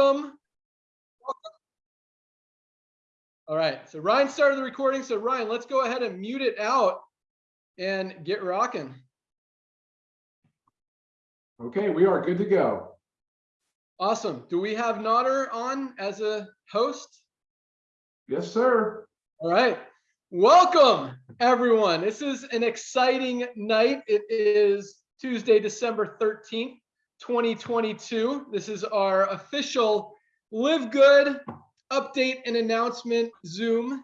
Welcome. All right, so Ryan started the recording. So Ryan, let's go ahead and mute it out and get rocking. Okay, we are good to go. Awesome. Do we have Nader on as a host? Yes, sir. All right. Welcome, everyone. This is an exciting night. It is Tuesday, December 13th, 2022. This is our official Live Good update and announcement Zoom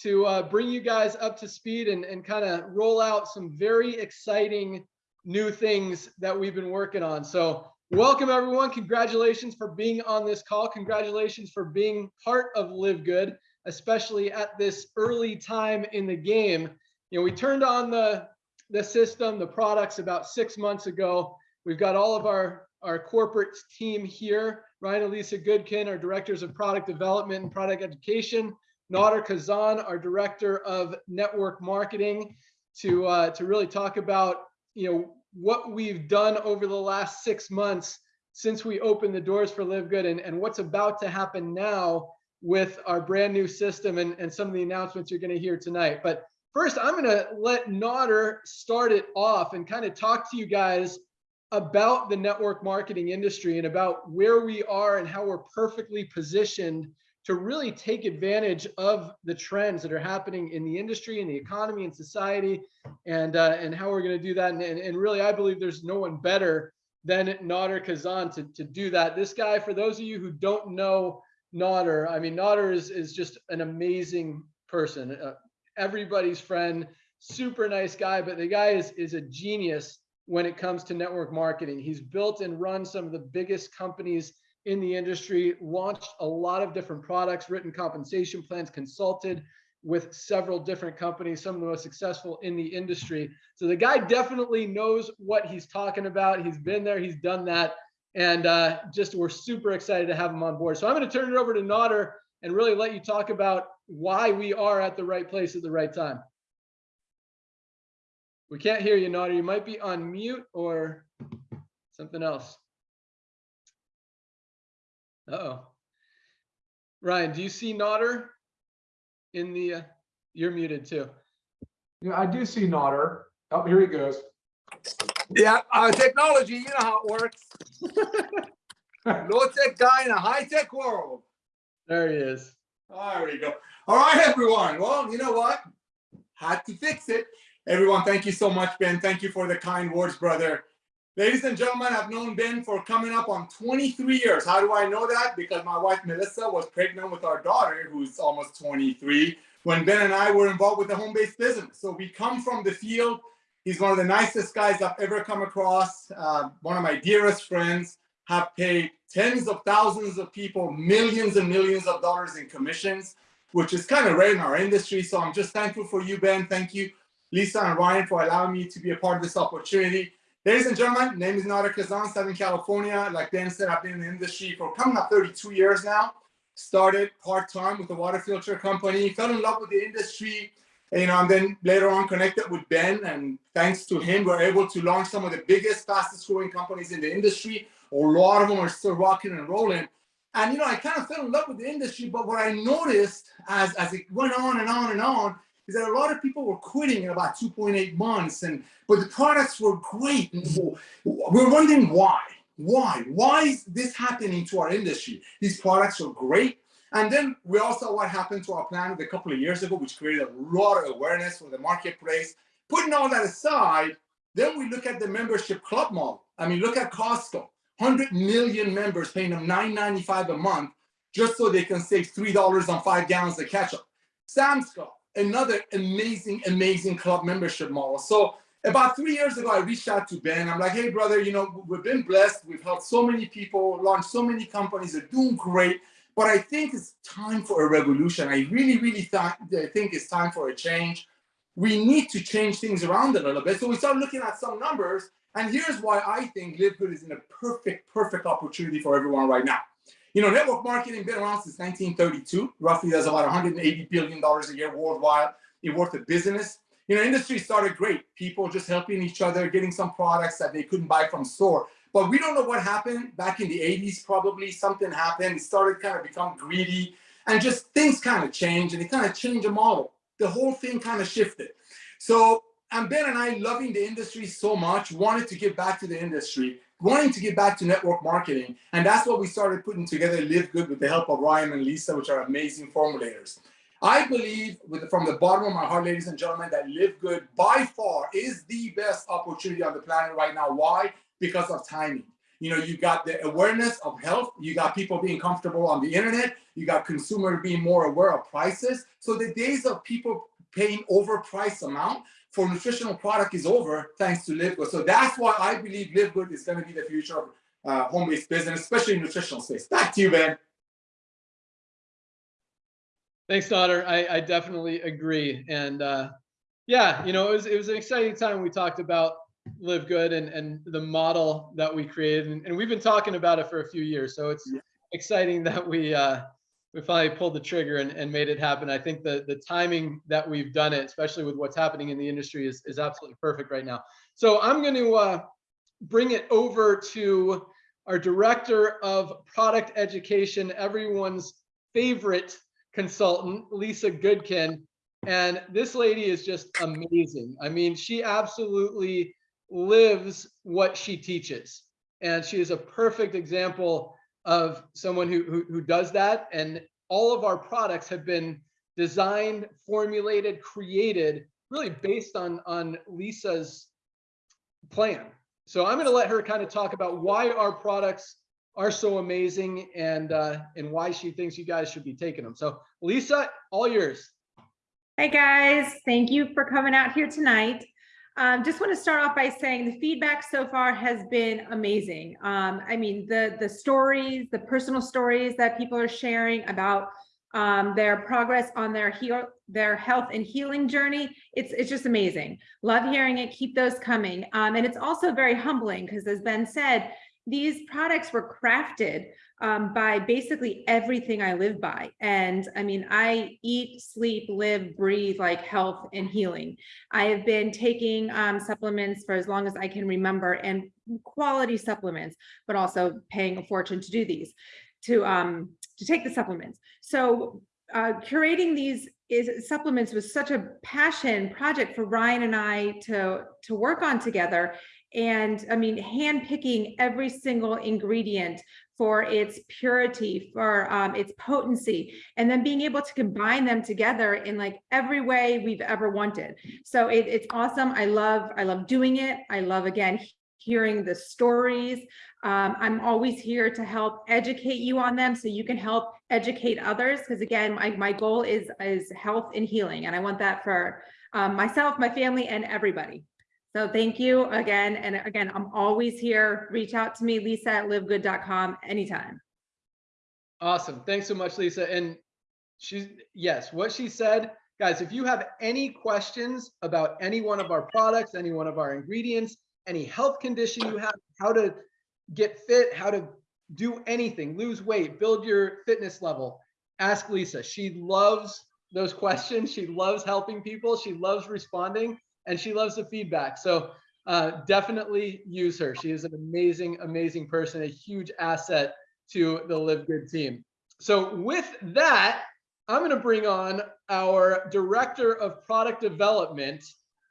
to uh, bring you guys up to speed and, and kind of roll out some very exciting new things that we've been working on. So welcome everyone. Congratulations for being on this call. Congratulations for being part of Live Good, especially at this early time in the game. You know, we turned on the, the system, the products about six months ago. We've got all of our, our corporate team here. Ryan Elisa Goodkin, our directors of product development and product education. Nader Kazan, our director of network marketing, to uh, to really talk about you know what we've done over the last six months since we opened the doors for Live Good and, and what's about to happen now with our brand new system and, and some of the announcements you're going to hear tonight. But first, I'm going to let Nader start it off and kind of talk to you guys about the network marketing industry and about where we are and how we're perfectly positioned to really take advantage of the trends that are happening in the industry and the economy and society and uh, and how we're going to do that. And, and, and, really I believe there's no one better than Nader Kazan to, to do that. This guy, for those of you who don't know Nader, I mean Nader is, is just an amazing person, uh, everybody's friend, super nice guy, but the guy is, is a genius when it comes to network marketing. He's built and run some of the biggest companies in the industry, launched a lot of different products, written compensation plans, consulted with several different companies, some of the most successful in the industry. So the guy definitely knows what he's talking about. He's been there, he's done that. And uh, just we're super excited to have him on board. So I'm going to turn it over to Nader and really let you talk about why we are at the right place at the right time. We can't hear you, Nader. You might be on mute or something else. Uh oh. Ryan, do you see Nader in the, uh, you're muted too. Yeah, I do see Nader. Oh, here he goes. Yeah, uh, technology, you know how it works. Low tech guy in a high tech world. There he is. There we go. All right, everyone. Well, you know what? Had to fix it. Everyone, thank you so much, Ben. Thank you for the kind words, brother. Ladies and gentlemen, I've known Ben for coming up on 23 years. How do I know that? Because my wife, Melissa, was pregnant with our daughter, who's almost 23, when Ben and I were involved with the home-based business. So we come from the field. He's one of the nicest guys I've ever come across, uh, one of my dearest friends, have paid tens of thousands of people millions and millions of dollars in commissions, which is kind of rare in our industry. So I'm just thankful for you, Ben. Thank you, Lisa and Ryan, for allowing me to be a part of this opportunity. Ladies and gentlemen, name is Nader Kazan, Southern California. Like Dan said, I've been in the industry for coming up 32 years now. Started part-time with a water filter company, fell in love with the industry, you know, and then later on connected with Ben. And thanks to him, we're able to launch some of the biggest, fastest growing companies in the industry. A lot of them are still rocking and rolling. And, you know, I kind of fell in love with the industry, but what I noticed as, as it went on and on and on is that a lot of people were quitting in about 2.8 months, and but the products were great. We're wondering why. Why? Why is this happening to our industry? These products are great. And then we also what happened to our planet a couple of years ago, which created a lot of awareness for the marketplace. Putting all that aside, then we look at the membership club model. I mean, look at Costco, 100 million members paying them $9.95 a month just so they can save $3 on five gallons of ketchup. Sam's Club, another amazing, amazing club membership model. So about three years ago, I reached out to Ben. I'm like, hey, brother, you know, we've been blessed. We've helped so many people, launched so many companies. They're doing great. But I think it's time for a revolution. I really, really th think it's time for a change. We need to change things around a little bit. So we start looking at some numbers. And here's why I think Live is in a perfect, perfect opportunity for everyone right now. You know, network marketing been around since 1932. Roughly, there's about 180 billion dollars a year worldwide in worth of business. You know, industry started great. People just helping each other, getting some products that they couldn't buy from store. But we don't know what happened back in the 80s, probably something happened. It started kind of become greedy and just things kind of changed and it kind of changed the model. The whole thing kind of shifted. So and Ben and I loving the industry so much, wanted to give back to the industry, wanting to get back to network marketing. And that's what we started putting together Live Good with the help of Ryan and Lisa, which are amazing formulators. I believe with, from the bottom of my heart, ladies and gentlemen, that Live Good by far is the best opportunity on the planet right now. Why? Because of timing. You know, you got the awareness of health, you got people being comfortable on the internet, you got consumers being more aware of prices. So the days of people paying overpriced amount for nutritional product is over thanks to Live Good. So that's why I believe Live Good is going to be the future of uh, home-based business, especially in nutritional space. Back to you, Ben. Thanks, Nader. I, I definitely agree. And uh, yeah, you know, it was it was an exciting time. We talked about Live Good and and the model that we created, and, and we've been talking about it for a few years. So it's Yeah. exciting that we uh, we finally pulled the trigger and, and made it happen. I think the the timing that we've done it, especially with what's happening in the industry, is is absolutely perfect right now. So I'm going to uh, bring it over to our director of product education, everyone's favorite consultant, Lisa Goodkin. And this lady is just amazing. I mean, she absolutely lives what she teaches. And she is a perfect example of someone who, who, who does that. And all of our products have been designed, formulated, created really based on, on Lisa's plan. So I'm going to let her kind of talk about why our products are so amazing and uh, and why she thinks you guys should be taking them. So Lisa, all yours. Hey guys, thank you for coming out here tonight. Um, just want to start off by saying the feedback so far has been amazing. Um, I mean, the the stories, the personal stories that people are sharing about um, their progress on their heal, their health and healing journey. It's it's just amazing. Love hearing it. Keep those coming. Um, and it's also very humbling because, as Ben said, these products were crafted um, by basically everything I live by. And I mean, I eat, sleep, live, breathe like health and healing. I have been taking um, supplements for as long as I can remember and quality supplements, but also paying a fortune to do these, to, um, to take the supplements. So uh, curating these is supplements was such a passion project for Ryan and I to, to work on together. And I mean, handpicking every single ingredient for its purity, for um, its potency, and then being able to combine them together in like every way we've ever wanted. So it, it's awesome. I love, I love doing it. I love, again, hearing the stories. Um, I'm always here to help educate you on them so you can help educate others. Because again, my, my goal is, is health and healing. And I want that for um, myself, my family, and everybody. So thank you again. And again, I'm always here. Reach out to me, lisa at livegood.com anytime. Awesome. Thanks so much, Lisa. And she's, yes, what she said, guys, if you have any questions about any one of our products, any one of our ingredients, any health condition you have, how to get fit, how to do anything, lose weight, build your fitness level, ask Lisa. She loves those questions. She loves helping people. She loves responding and she loves the feedback. So uh, definitely use her. She is an amazing, amazing person, a huge asset to the Live Good team. So with that, I'm going to bring on our director of product development,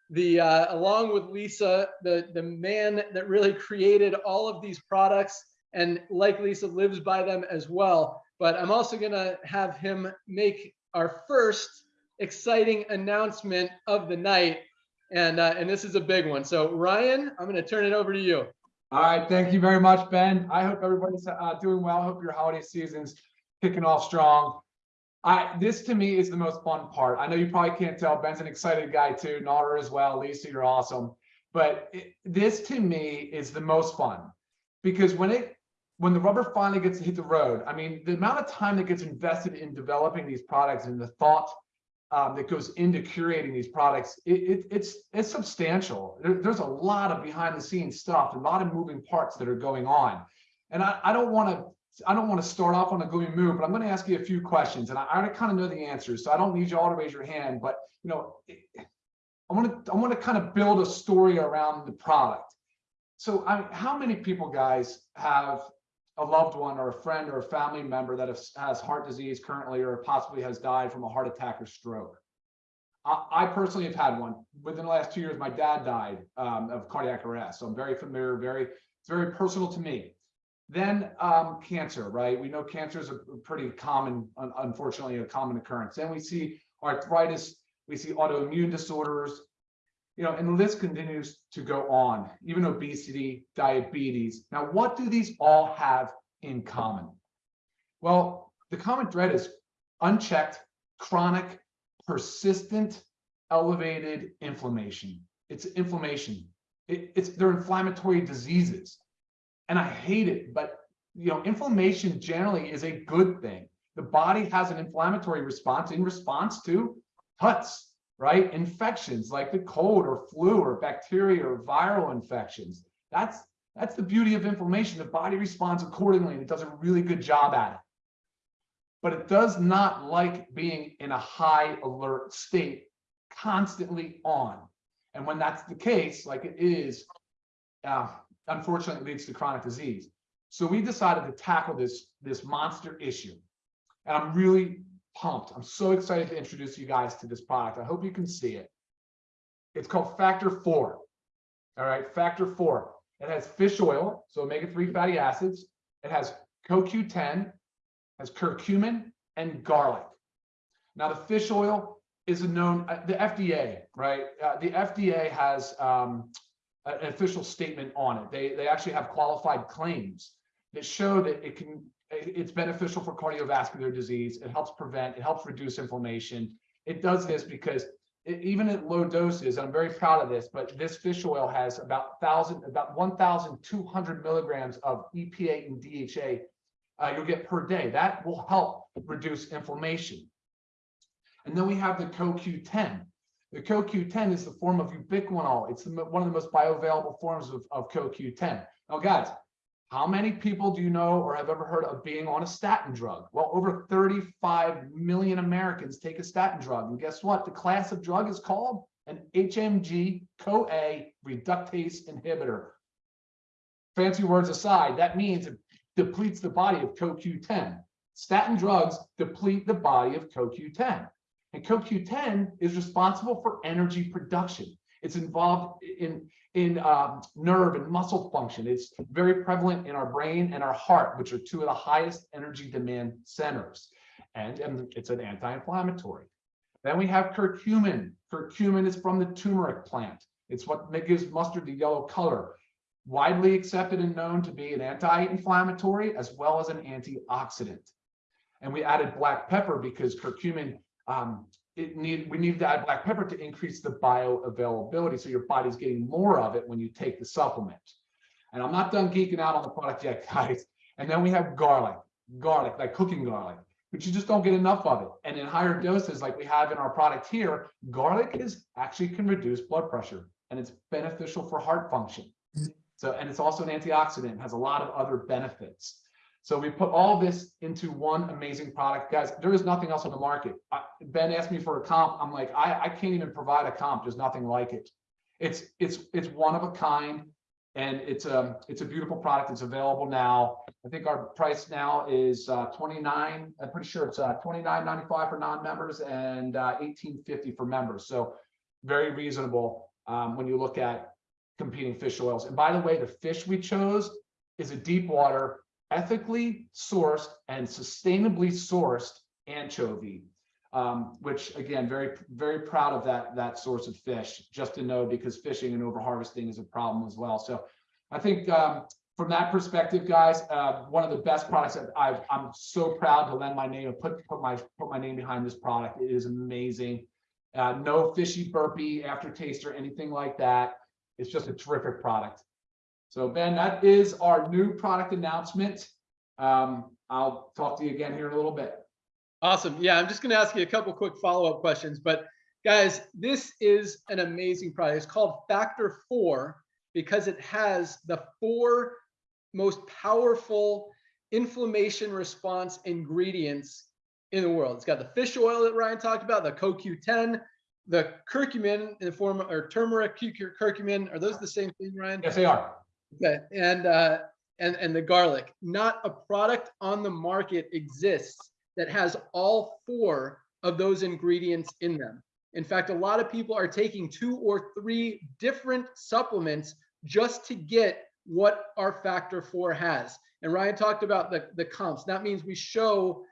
the uh, along with Lisa, the the man that really created all of these products, and like Lisa lives by them as well. But I'm also going to have him make our first exciting announcement of the night, and uh, and this is a big one. So Ryan, I'm going to turn it over to you. All right, thank you very much, Ben. I hope everybody's uh, doing well. I hope your holiday season's kicking off strong. I this to me is the most fun part. I know you probably can't tell. Ben's an excited guy too. Nader as well. Lisa, you're awesome. But it, this to me is the most fun because when it when the rubber finally gets to hit the road, I mean, the amount of time that gets invested in developing these products and the thought um, that goes into curating these products, it, it, it's it's substantial. There, there's a lot of behind the scenes stuff, a lot of moving parts that are going on. And I, I don't want to I don't want to start off on a gloomy mood, but I'm going to ask you a few questions, and I, already kind of know the answers, so I don't need you all to raise your hand. But you know, I want to I want to kind of build a story around the product. so I, how many people, guys, have a loved one or a friend or a family member that has, heart disease currently or possibly has died from a heart attack or stroke? I, I personally have had one. Within the last two years, my dad died um, of cardiac arrest. So I'm very familiar, very, it's very personal to me. Then um, cancer, right? We know cancer is a pretty common, unfortunately, a common occurrence. Then we see arthritis, we see autoimmune disorders, you know, and the list continues to go on, even obesity, diabetes. Now, what do these all have in common? Well, the common thread is unchecked, chronic, persistent, elevated inflammation. It's inflammation. It- it's they're inflammatory diseases. And I hate it, but you know, inflammation generally is a good thing. The body has an inflammatory response in response to cuts, right? Infections like the cold or flu or bacteria or viral infections. That's that's the beauty of inflammation. The body responds accordingly and it does a really good job at it. But it does not like being in a high alert state, constantly on. And when that's the case, like it is, uh, unfortunately it leads to chronic disease. So we decided to tackle this, this monster issue. And I'm really pumped. I'm so excited to introduce you guys to this product. I hope you can see it. It's called Factor 4. All right, Factor 4. It has fish oil, so omega-3 fatty acids. It has CoQ10, has curcumin, and garlic. Now, the fish oil is a known, uh, the FDA, right? Uh, the FDA has um, an official statement on it. They, they actually have qualified claims that show that it can, it's beneficial for cardiovascular disease. It helps prevent, it helps reduce inflammation. It does this because it- even at low doses, I'm very proud of this, but this fish oil has about thousand, about 1,200 milligrams of EPA and DHA uh, you'll get per day. That will help reduce inflammation. And then we have the CoQ10. The CoQ10 is the form of ubiquinol. It's the, one of the most bioavailable forms of, of CoQ10. Now, guys, how many people do you know or have ever heard of being on a statin drug? Well, over 35 million Americans take a statin drug. And guess what? The class of drug is called an HMG CoA reductase inhibitor. Fancy words aside, that means it depletes the body of CoQ10. Statin drugs deplete the body of CoQ10. And CoQ10 is responsible for energy production. It's involved in, in um, nerve and muscle function. It's very prevalent in our brain and our heart, which are two of the highest energy demand centers. And, and it's an anti-inflammatory. Then we have curcumin. Curcumin is from the turmeric plant. It's what gives mustard the yellow color. Widely accepted and known to be an anti-inflammatory as well as an antioxidant. And we added black pepper because curcumin um, it need we need to add black pepper to increase the bioavailability so your body's getting more of it when you take the supplement. And i'm not done geeking out on the product yet guys. And then we have garlic garlic like cooking garlic but you just don't get enough of it. And in higher doses like we have in our product here garlic is actually can reduce blood pressure and it's beneficial for heart function. Mm-hmm. So and it's also an antioxidant has a lot of other benefits so we put all this into one amazing product, guys. There is nothing else on the market. I, ben asked me for a comp. I'm like, I, I can't even provide a comp. There's nothing like it. It's it's it's one of a kind, and it's a it's a beautiful product. It's available now. I think our price now is uh, 29. I'm pretty sure it's uh, 29.95 for non-members and uh, 18.50 for members. So very reasonable um, when you look at competing fish oils. And by the way, the fish we chose is a deep water ethically sourced and sustainably sourced anchovy, um, which again, very, very proud of that, that source of fish, just to know because fishing and overharvesting is a problem as well. So I think um, from that perspective, guys, uh, one of the best products that I've, I'm so proud to lend my name and put, put my, put my name behind this product. It is amazing. Uh, no fishy burpee aftertaste or anything like that. It's just a terrific product. So Ben, that is our new product announcement. Um, I'll talk to you again here in a little bit. Awesome. Yeah, I'm just going to ask you a couple quick follow-up questions, but guys, this is an amazing product. It's called Factor 4 because it has the four most powerful inflammation response ingredients in the world. It's got the fish oil that Ryan talked about, the CoQ10, the curcumin in the form or turmeric curcumin. Are those the same thing, Ryan? Yes, they are. Okay, and, uh, and, and the garlic, not a product on the market exists that has all four of those ingredients in them. In fact, a lot of people are taking two or three different supplements just to get what our factor four has. And Ryan talked about the, the comps. That means we show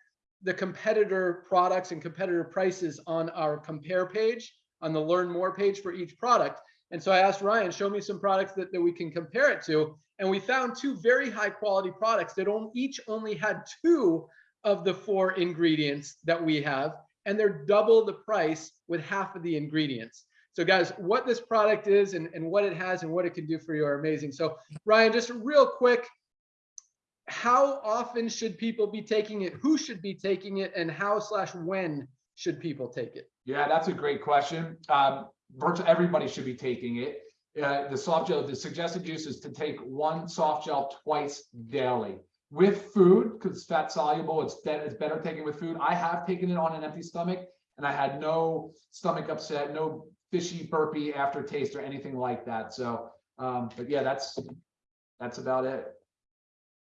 the competitor products and competitor prices on our compare page, on the learn more page for each product. And so I asked Ryan, show me some products that, that we can compare it to. And we found two very high quality products that each only had two of the four ingredients that we have. And they're double the price with half of the ingredients. So guys, what this product is and, and what it has and what it can do for you are amazing. So Ryan, just real quick, how often should people be taking it? Who should be taking it and how slash when should people take it? Yeah, that's a great question. Um, virtually everybody should be taking it. Uh, the soft gel, the suggested use is to take one soft gel twice daily with food because it's fat soluble. It's better, it's better taken with food. I have taken it on an empty stomach and I had no stomach upset, no fishy burpee aftertaste or anything like that. So, um, but yeah, that's, that's about it.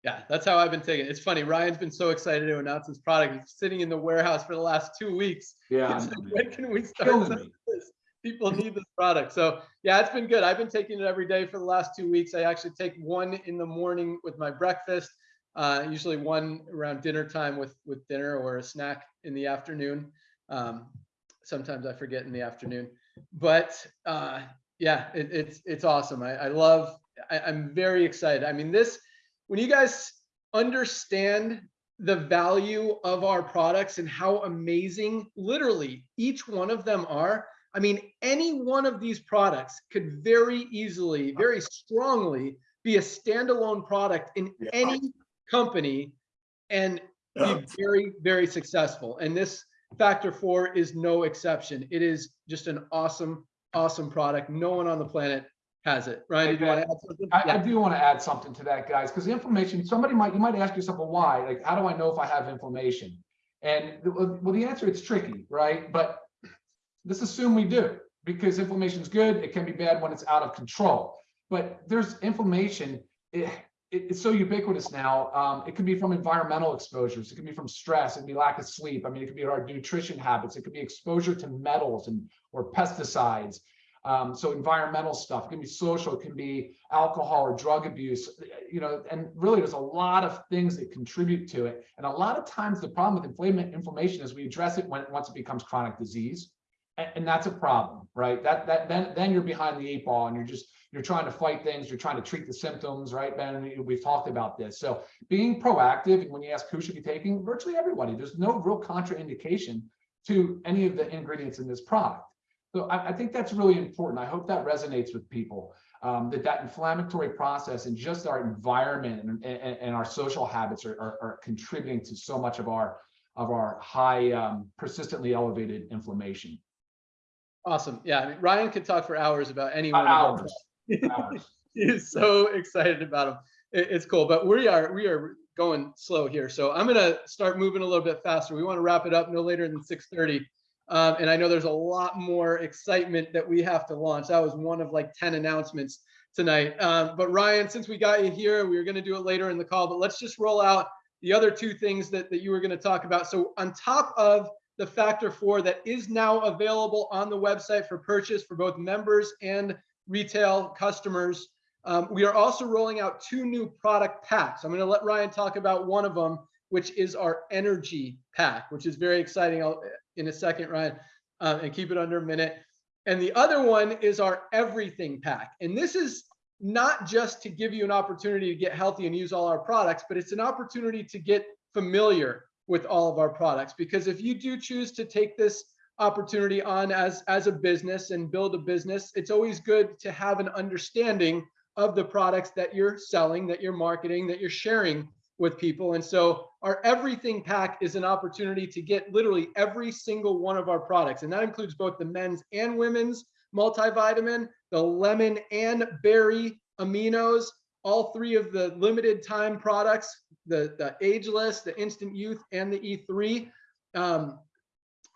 Yeah, that's how I've been taking it. It's funny. Ryan's been so excited to announce his product. It's sitting in the warehouse for the last two weeks. Yeah. Like, when can we start Killing selling me. this? People need this product. So yeah, it's been good. I've been taking it every day for the last two weeks. I actually take one in the morning with my breakfast, uh, usually one around dinner time with with dinner or a snack in the afternoon. Um, sometimes I forget in the afternoon, but uh, yeah, it, it's it's awesome. I, I love. I, I'm very excited. I mean, this when you guys understand the value of our products and how amazing literally each one of them are. I mean, any one of these products could very easily, very strongly be a standalone product in Yeah. any company and Yeah. be very, very successful. And this factor four is no exception. It is just an awesome, awesome product. No one on the planet has it. Right? did you want to add something? I, I do want to add something to that, guys, because the inflammation, somebody might, you might ask yourself, well, why? Like, how do I know if I have inflammation? And well, well, the answer, it's tricky, right? But let's assume we do, because inflammation is good. It can be bad when it's out of control. But there's inflammation, it, it- it's so ubiquitous now. Um, it could be from environmental exposures. It could be from stress. It could be lack of sleep. I mean, it could be our nutrition habits. It could be exposure to metals and or pesticides. Um, so environmental stuff, it can be social, it can be alcohol or drug abuse, you know, and really there's a lot of things that contribute to it. And a lot of times the problem with inflammation, inflammation is we address it when once it becomes chronic disease. And, that's a problem, right? That that then then you're behind the eight ball and you're just you're trying to fight things, you're trying to treat the symptoms, right, Ben? We- We've talked about this. So being proactive, and when you ask who should be taking, virtually everybody, there's no real contraindication to any of the ingredients in this product. So I, I think that's really important. I hope that resonates with people. Um, that that inflammatory process and just our environment and, and, and our social habits are, are, are contributing to so much of our of our high um, persistently elevated inflammation. Awesome. Yeah, I mean, Ryan could talk for hours about any one of our Hours, hours. He's so excited about them. It- it's cool, but we are we are going slow here. So I'm gonna start moving a little bit faster. We want to wrap it up no later than 6:30. Um, and I know there's a lot more excitement that we have to launch. That was one of like 10 announcements tonight. Um, but Ryan, since we got you here, we were going to do it later in the call, but let's just roll out the other two things that, that you were going to talk about. So on top of the factor four that is now available on the website for purchase for both members and retail customers. Um, we are also rolling out two new product packs. I'm going to let Ryan talk about one of them, which is our energy pack, which is very exciting. I'll, in a second, Ryan, uh, and keep it under a minute. And the other one is our everything pack. And this is not just to give you an opportunity to get healthy and use all our products, but it's an opportunity to get familiar with all of our products. Because if you do choose to take this opportunity on as, as a business and build a business, it's always good to have an understanding of the products that you're selling, that you're marketing, that you're sharing with people. And so our everything pack is an opportunity to get literally every single one of our products. And that includes both the men's and women's multivitamin, the lemon and berry aminos, all three of the limited time products, the, the ageless, the instant youth, and the E3. Um,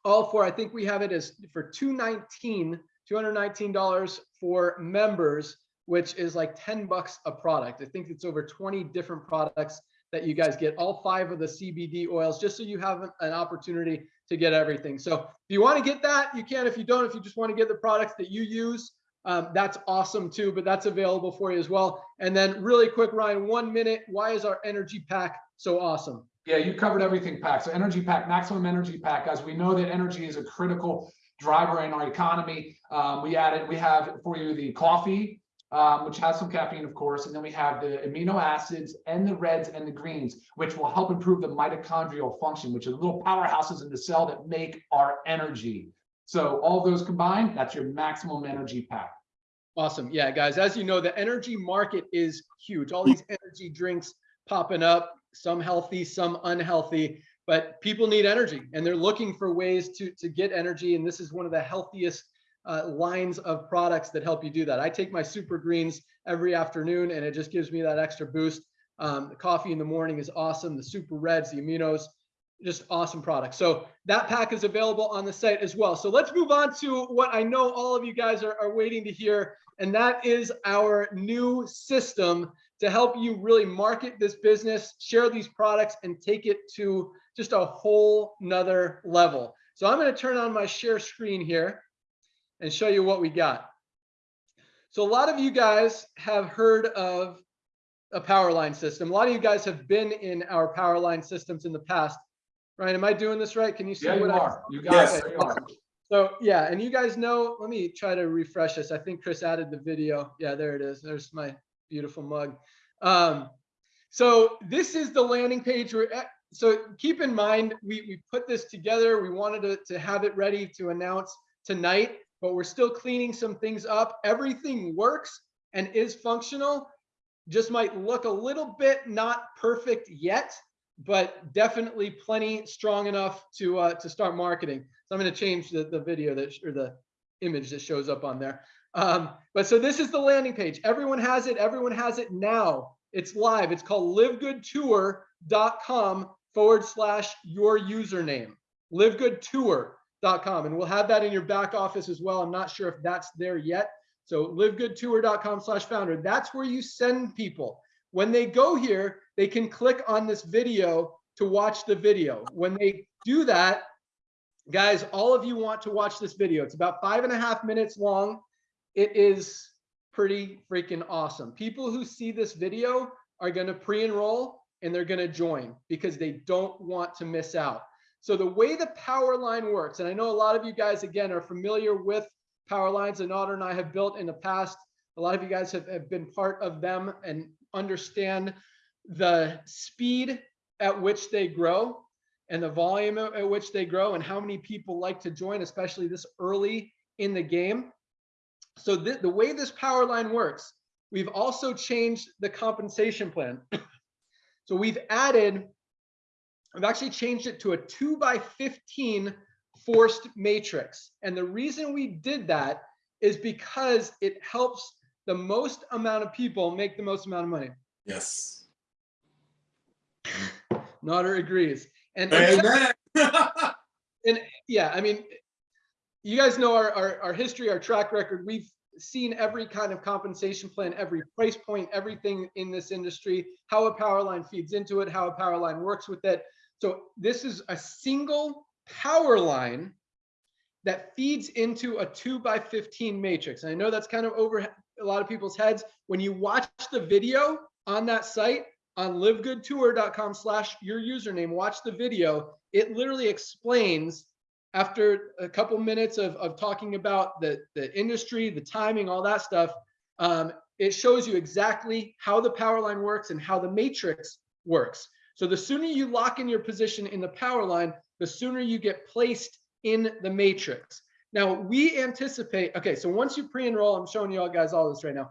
all four, I think we have it as for 219, $219 for members which is like 10 bucks a product. I think it's over 20 different products that you guys get all five of the CBD oils, just so you have an, an opportunity to get everything. So if you want to get that, you can. If you don't, if you just want to get the products that you use, um, that's awesome too, but that's available for you as well. And then really quick, Ryan, one minute, why is our energy pack so awesome? Yeah, you covered everything, Pack. So energy pack, maximum energy pack, guys. We know that energy is a critical driver in our economy. Um, we added, we have for you the coffee, um, which has some caffeine, of course, and then we have the amino acids and the reds and the greens, which will help improve the mitochondrial function, which are little powerhouses in the cell that make our energy. So all those combined, that's your maximum energy pack. Awesome. Yeah, guys, as you know, the energy market is huge. All these energy drinks popping up, some healthy, some unhealthy, but people need energy and they're looking for ways to, to get energy. And this is one of the healthiest uh, lines of products that help you do that. I take my super greens every afternoon and it just gives me that extra boost. Um, the coffee in the morning is awesome. The super reds, the aminos, just awesome product. So that pack is available on the site as well. So let's move on to what I know all of you guys are, are waiting to hear. And that is our new system to help you really market this business, share these products and take it to just a whole nother level. So I'm going to turn on my share screen here and show you what we got. So a lot of you guys have heard of a power line system. A lot of you guys have been in our power line systems in the past. Ryan, am I doing this right? Can you see Yeah, you what I are. You got Yes. it. You are. so yeah, and you guys know, let me try to refresh this. I think Chris added the video. Yeah, there it is. There's my beautiful mug. Um, so this is the landing page. We're so keep in mind, we, we put this together. We wanted to, to have it ready to announce tonight, but we're still cleaning some things up. Everything works and is functional. Just might look a little bit not perfect yet, but definitely plenty strong enough to uh, to start marketing. So I'm going to change the, the video that or the image that shows up on there. Um, but so this is the landing page. Everyone has it. Everyone has it now. It's live. It's called livegoodtour.com forward slash your username. Livegoodtour.com. And we'll have that in your back office as well. I'm not sure if that's there yet. So livegoodtour.com slash founder. That's where you send people. When they go here, they can click on this video to watch the video. When they do that, guys, all of you want to watch this video. It's about five and a half minutes long. It is pretty freaking awesome. People who see this video are going to pre-enroll and they're going to join because they don't want to miss out. So the way the power line works, and I know a lot of you guys, again, are familiar with power lines that Nader and I have built in the past. A lot of you guys have, have been part of them and understand the speed at which they grow and the volume at which they grow and how many people like to join, especially this early in the game. So the, the way this power line works, we've also changed the compensation plan. so we've added, I've actually changed it to a two by 15 forced matrix. And the reason we did that is because it helps the most amount of people make the most amount of money. Yes. Nader agrees. And, and Amen. yeah, I mean, you guys know our, our, our history, our track record. We've seen every kind of compensation plan, every price point, everything in this industry, how a power line feeds into it, how a power line works with it. So this is a single power line that feeds into a two by 15 matrix. And I know that's kind of over a lot of people's heads. When you watch the video on that site, on livegoodtour.com slash your username, watch the video. It literally explains after a couple minutes of, of talking about the, the industry, the timing, all that stuff, um, it shows you exactly how the power line works and how the matrix works. So the sooner you lock in your position in the power line, the sooner you get placed in the matrix. Now we anticipate, okay, so once you pre-enroll, I'm showing you all guys all this right now.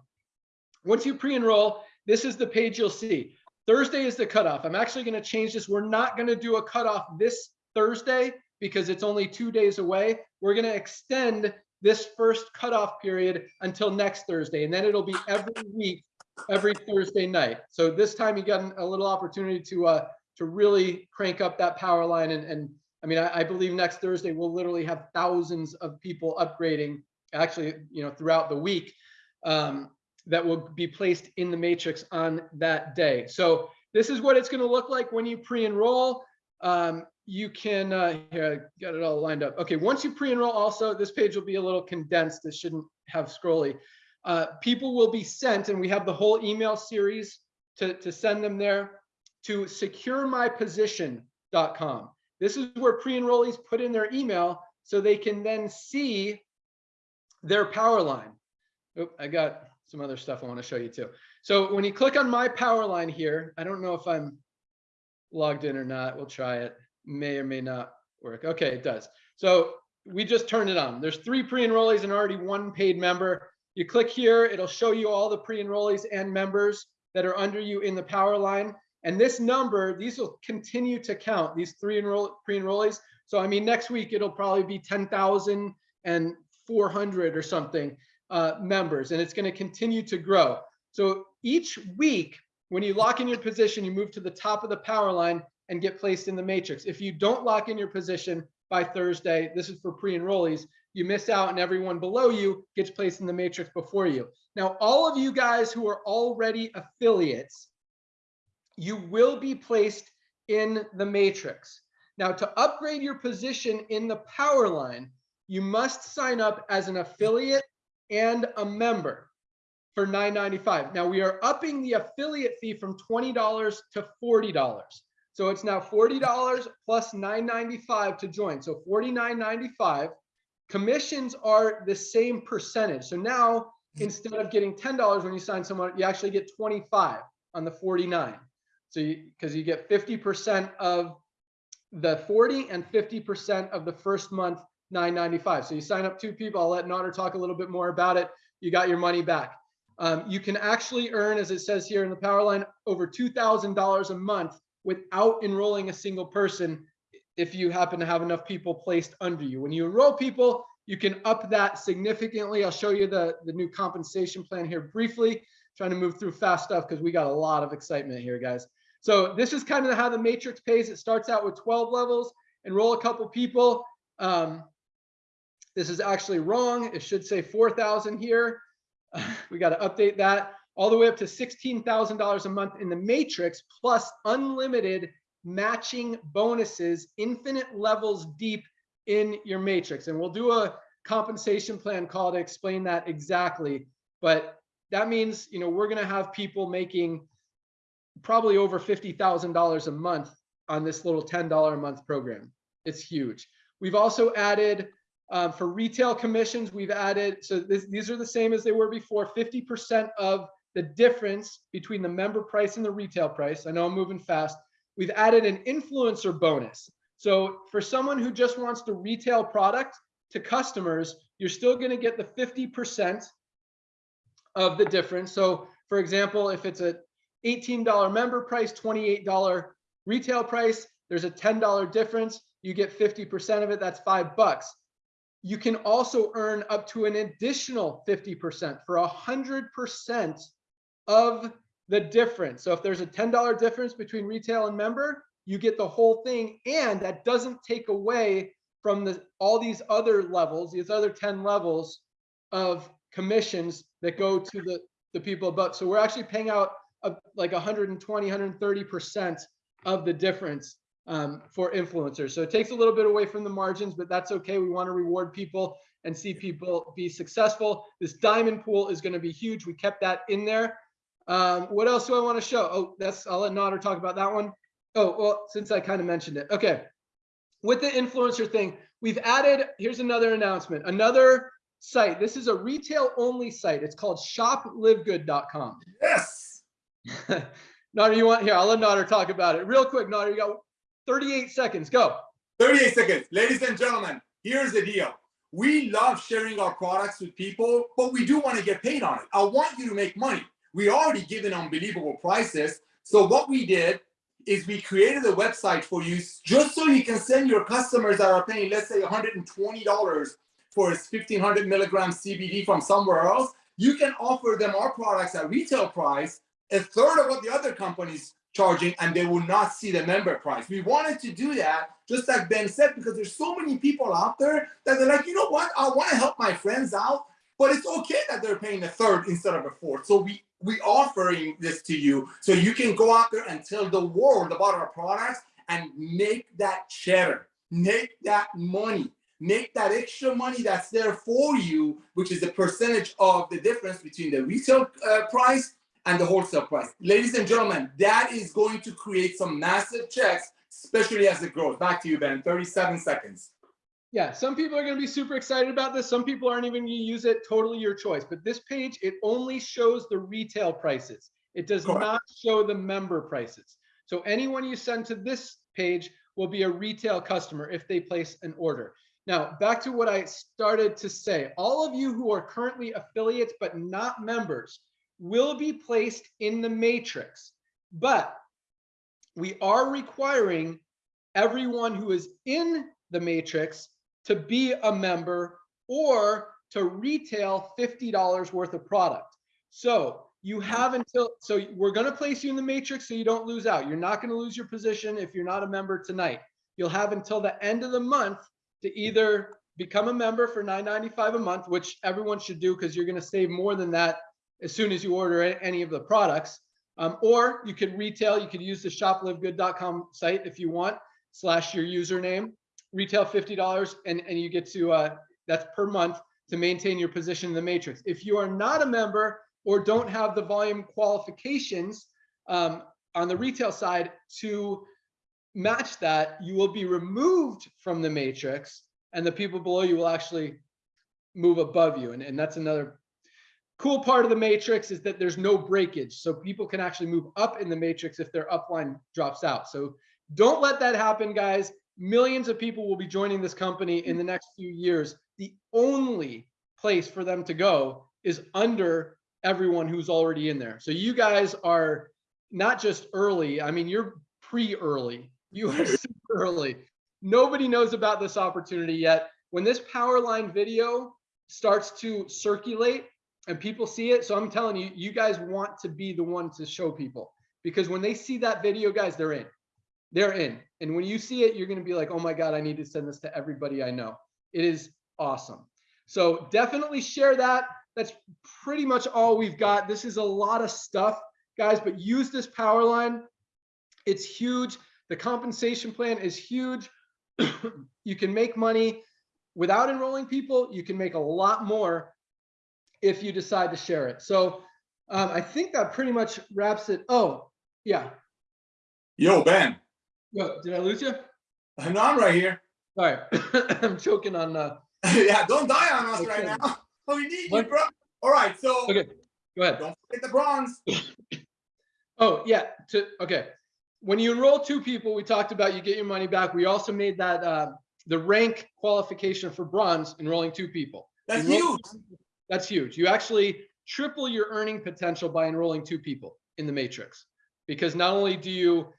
Once you pre-enroll, this is the page you'll see. Thursday is the cutoff. I'm actually going to change this. We're not going to do a cutoff this Thursday because it's only two days away. We're going to extend this first cutoff period until next Thursday, and then it'll be every week, every Thursday night. So this time you got a little opportunity to uh, to really crank up that power line. And, and I mean, I, I believe next Thursday we'll literally have thousands of people upgrading, actually, you know, throughout the week. Um, that will be placed in the matrix on that day. So this is what it's going to look like when you pre-enroll. Um, you can, uh, here, I got it all lined up. Okay, once you pre-enroll also, this page will be a little condensed. This shouldn't have scrolly. Uh, people will be sent, and we have the whole email series to, to send them there to securemyposition.com. This is where pre-enrollees put in their email so they can then see their power line. Oh, I got some other stuff I want to show you too. So when you click on my power line here, I don't know if I'm logged in or not. We'll try it. May or may not work. Okay, it does. So we just turned it on. There's three pre-enrollees and already one paid member. You click here, it'll show you all the pre-enrollees and members that are under you in the power line. And this number, these will continue to count, these three enroll pre-enrollees. So I mean, next week it'll probably be 10,400 or something uh, members, and it's going to continue to grow. So each week, when you lock in your position, you move to the top of the power line and get placed in the matrix. If you don't lock in your position by Thursday, this is for pre-enrollees, you miss out and everyone below you gets placed in the matrix before you. Now, all of you guys who are already affiliates, you will be placed in the matrix. Now, to upgrade your position in the power line, you must sign up as an affiliate and a member for $9.95. Now, we are upping the affiliate fee from $20 to $40. So it's now $40 plus $9.95 to join. So $49.95. Commissions are the same percentage. So now instead of getting $10 when you sign someone, you actually get 25 on the 49. So you because you get 50% of the 40 and 50% of the first month 995. So you sign up two people. I'll let Nader talk a little bit more about it. You got your money back. Um, you can actually earn, as it says here in the power line, over $2,000 a month without enrolling a single person if you happen to have enough people placed under you. When you enroll people, you can up that significantly. I'll show you the, the new compensation plan here briefly, trying to move through fast stuff because we got a lot of excitement here, guys. So this is kind of how the matrix pays. It starts out with 12 levels, enroll a couple people. Um, this is actually wrong. It should say 4,000 here. we got to update that all the way up to $16,000 a month in the matrix plus unlimited matching bonuses, infinite levels deep in your matrix. And we'll do a compensation plan call to explain that exactly. But that means, you know, we're going to have people making probably over $50,000 a month on this little $10 a month program. It's huge. We've also added um, for retail commissions, we've added, so this, these are the same as they were before, 50% of the difference between the member price and the retail price. I know I'm moving fast. We've added an influencer bonus. So for someone who just wants to retail product to customers, you're still to get the 50% of the difference. So for example, if it's a $18 member price, $28 retail price, there's a $10 difference. You get 50% of it, that's five bucks. You can also earn up to an additional 50% for 100% of the difference. So if there's a $10 difference between retail and member, you get the whole thing. And that doesn't take away from the all these other levels, these other 10 levels of commissions that go to the, the people above. So we're actually paying out a, like 120, 130% of the difference um, for influencers. So it takes a little bit away from the margins, but that's okay. We want to reward people and see people be successful. This diamond pool is going to be huge. We kept that in there. Um, what else do I want to show? Oh, that's I'll let Nader talk about that one. Oh, well, since I kind of mentioned it. Okay. With the influencer thing, we've added, here's another announcement, another site. This is a retail only site. It's called shoplivegood.com. Yes. Nader, you want here? I'll let Nader talk about it real quick. Nader, you got 38 seconds. Go. 38 seconds. Ladies and gentlemen, here's the deal. We love sharing our products with people, but we do want to get paid on it. I want you to make money. We already given unbelievable prices. So what we did is we created a website for you just so you can send your customers that are paying, let's say $120 for a 1500 milligram CBD from somewhere else. You can offer them our products at retail price, a third of what the other companies charging and they will not see the member price. We wanted to do that, just like Ben said, because there's so many people out there that they're like, you know what, I want to help my friends out. but it's okay that they're paying a third instead of a fourth. So we we offering this to you so you can go out there and tell the world about our products and make that cheddar, make that money, make that extra money that's there for you, which is the percentage of the difference between the retail uh, price and the wholesale price. Ladies and gentlemen, that is going to create some massive checks, especially as it grows. Back to you, Ben. 37 seconds. Yeah, some people are going to be super excited about this. Some people aren't even going to use it. Totally your choice. But this page, it only shows the retail prices. It does Correct. not show the member prices. So anyone you send to this page will be a retail customer if they place an order. Now, back to what I started to say. All of you who are currently affiliates but not members will be placed in the matrix. But we are requiring everyone who is in the matrix to be a member or to retail $50 worth of product. So you have until, so we're going to place you in the matrix so you don't lose out. You're not going to lose your position if you're not a member tonight. You'll have until the end of the month to either become a member for $9.95 a month, which everyone should do because you're going to save more than that as soon as you order any of the products. Um, or you could retail, you could use the shoplivegood.com site if you want, slash your username, retail $50 and, and you get to, uh, that's per month to maintain your position in the matrix. If you are not a member or don't have the volume qualifications um, on the retail side to match that, you will be removed from the matrix and the people below you will actually move above you. And, and that's another cool part of the matrix is that there's no breakage. So people can actually move up in the matrix if their upline drops out. So don't let that happen, guys. Millions of people will be joining this company in the next few years. The only place for them to go is under everyone who's already in there. So you guys are not just early, I mean, you're pre-early. You are super early. Nobody knows about this opportunity yet. When this power line video starts to circulate and people see it, so I'm telling you, you guys want to be the one to show people because when they see that video, guys, they're in. They're in. And when you see it, you're going to be like, oh my God, I need to send this to everybody I know. It is awesome. So definitely share that. That's pretty much all we've got. This is a lot of stuff, guys, but use this power line. It's huge. The compensation plan is huge. you can make money without enrolling people. You can make a lot more if you decide to share it. So um, I think that pretty much wraps it. Oh, yeah. Yo, Ben. Yo, did I lose you? No, I'm right here. All right. I'm choking on uh yeah, don't die on us right now. We need you, bro. All right, so okay. Go ahead. don't forget the bronze. Oh, yeah. To okay. When you enroll two people, we talked about you get your money back. We also made that uh the rank qualification for bronze enrolling two people. That's Enroll- huge. That's huge. You actually triple your earning potential by enrolling two people in the matrix. Because not only do you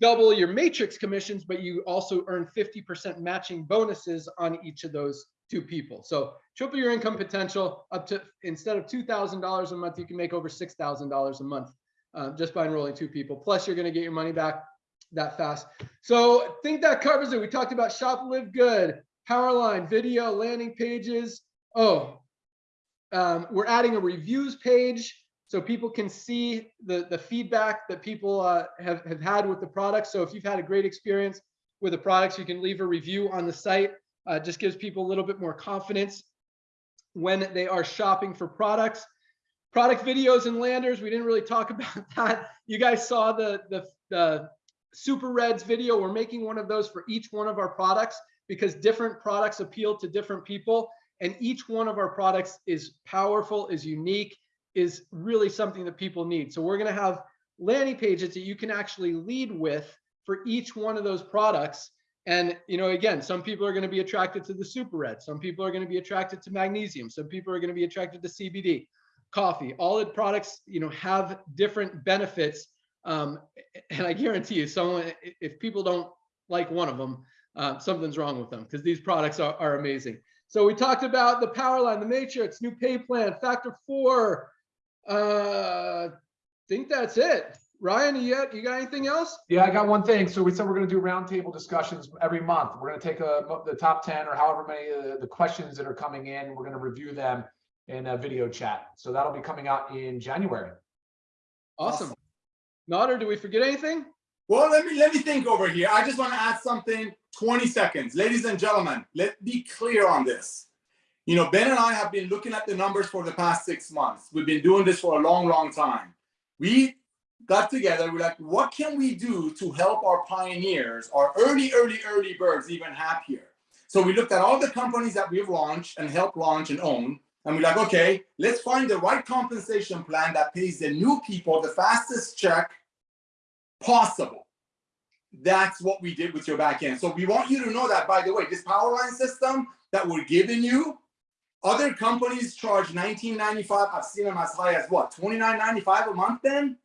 double your matrix commissions, but you also earn 50% matching bonuses on each of those two people. So triple your income potential up to instead of $2,000 a month, you can make over $6,000 a month uh, just by enrolling two people. Plus, you're going to get your money back that fast. So I think that covers it. We talked about Shop Live Good, Powerline, video, landing pages. Oh, um, we're adding a reviews page so people can see the, the feedback that people uh, have, have had with the products. So if you've had a great experience with the products, you can leave a review on the site. Uh, just gives people a little bit more confidence when they are shopping for products. Product videos and landers, we didn't really talk about that. You guys saw the, the, the Super Reds video. We're making one of those for each one of our products because different products appeal to different people. And each one of our products is powerful, is unique, is really something that people need. So we're going to have landing pages that you can actually lead with for each one of those products. And, you know, again, some people are going to be attracted to the super red. Some people are going to be attracted to magnesium. Some people are going to be attracted to CBD, coffee. All the products, you know, have different benefits. Um, and I guarantee you, someone, if people don't like one of them, uh, something's wrong with them because these products are, are amazing. So we talked about the power line, the matrix, new pay plan, factor four. Uh, think that's it. Ryan, you got, you got anything else? Yeah, I got one thing. So we said we're gonna do roundtable discussions every month. We're gonna take a, the top ten or however many of the, the questions that are coming in, we're gonna review them. And a video chat. So that'll be coming out in January. Awesome. Nader, do we forget anything? Well, let me let me think over here. I just want to add something. 20 seconds. Ladies and gentlemen, let's be clear on this. You know, Ben and I have been looking at the numbers for the past six months. We've been doing this for a long, long time. We got together, we're like, what can we do to help our pioneers, our early, early, early birds even happier? So we looked at all the companies that we've launched and helped launch and own. And we're like, okay, let's find the right compensation plan that pays the new people the fastest check possible. That's what we did with your back end. So we want you to know that, by the way, this power line system that we're giving you, other companies charge $19.95. I've seen them as high as what, $29.95 a month then?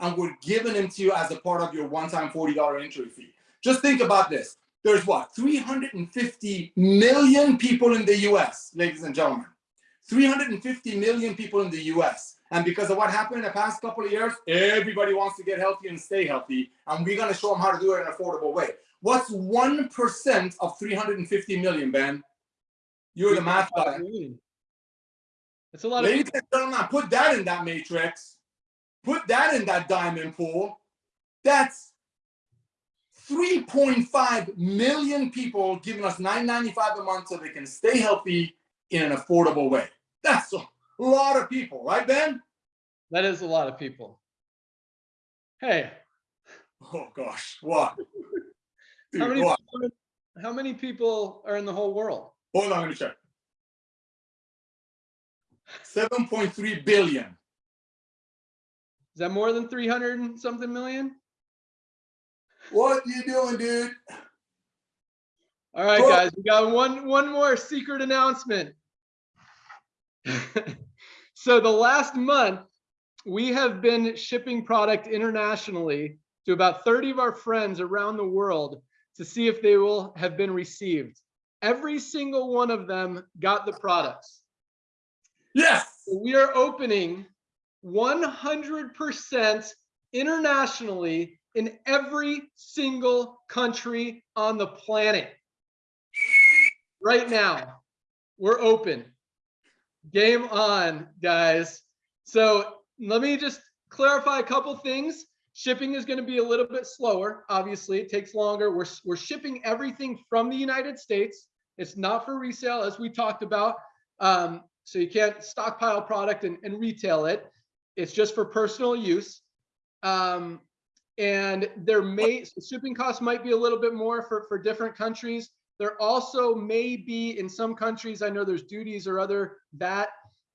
And we're giving them to you as a part of your one-time $40 entry fee. Just think about this. There's what, 350 million people in the US, ladies and gentlemen. 350 million people in the US. And because of what happened in the past couple of years, everybody wants to get healthy and stay healthy. And we're going to show them how to do it in an affordable way. What's 1% of 350 million, Ben? You're the math guy. It's a lot of Ladies and gentlemen, put that in that matrix. Put that in that diamond pool. That's 3.5 million people giving us $9.95 a month so they can stay healthy in an affordable way. That's a lot of people, right, Ben? that is a lot of people. Hey, Oh gosh, what? Dude, how many what? people, how many people are in the whole world? Hold on, let me check. 7.3 billion. Is that more than 300 and something million? What you doing, dude? All right, guys, we got one one more secret announcement. so the last month, we have been shipping product internationally to about 30 of our friends around the world to see if they will have been received. Every single one of them got the products. Yes. We are opening 100% internationally in every single country on the planet. Right now, we're open. Game on, guys. So let me just clarify a couple things. Shipping is going to be a little bit slower. Obviously, it takes longer. We're, we're shipping everything from the United States. It's not for resale, as we talked about. Um, so you can't stockpile product and, and retail it. It's just for personal use. Um, and there may shipping costs might be a little bit more for, for different countries. There also may be in some countries, I know there's duties or other VAT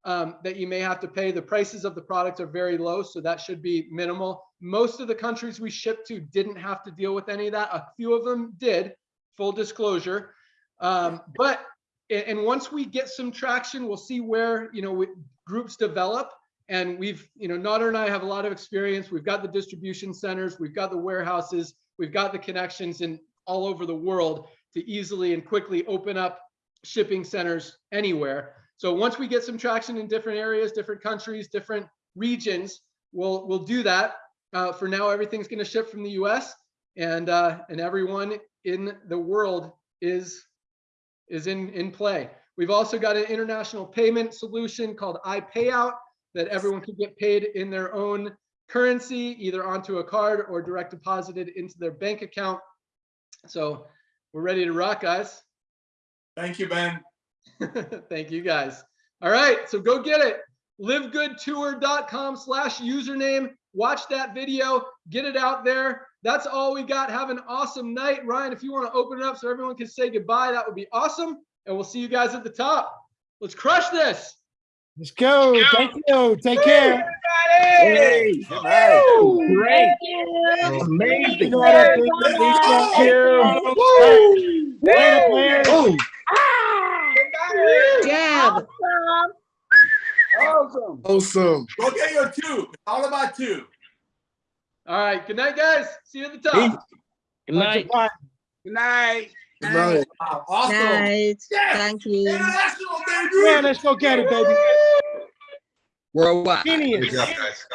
um, that you may have to pay. The prices of the product are very low, so that should be minimal. Most of the countries we ship to didn't have to deal with any of that. A few of them did, full disclosure. Um, but and once we get some traction, we'll see where you know we, groups develop. And we've, you know, Nader and I have a lot of experience. We've got the distribution centers, we've got the warehouses, we've got the connections in all over the world to easily and quickly open up shipping centers anywhere. So once we get some traction in different areas, different countries, different regions, we'll we'll do that. Uh, for now, everything's going to ship from the U.S. and uh, and everyone in the world is is in in play. We've also got an international payment solution called iPayout that everyone can get paid in their own currency, either onto a card or direct deposited into their bank account. So we're ready to rock, guys. Thank you, Ben. Thank you, guys. All right, so go get it. livegoodtour.com slash username. Watch that video, get it out there. That's all we got. Have an awesome night. Ryan, if you want to open it up so everyone can say goodbye, that would be awesome. And we'll see you guys at the top. Let's crush this. Let's go. Thank you. Take care. Hey, nice. Great. Amazing. Thank you. Later, players. Jab. Awesome. Awesome. Go get your two. It's all about two. All right. Good night, guys. See you at the top. Good night. Good night. Good night. Wow, awesome. Night. Yes. Thank you. International, baby. Yeah, let's go get it, baby. Worldwide. Genius. Good job, guys.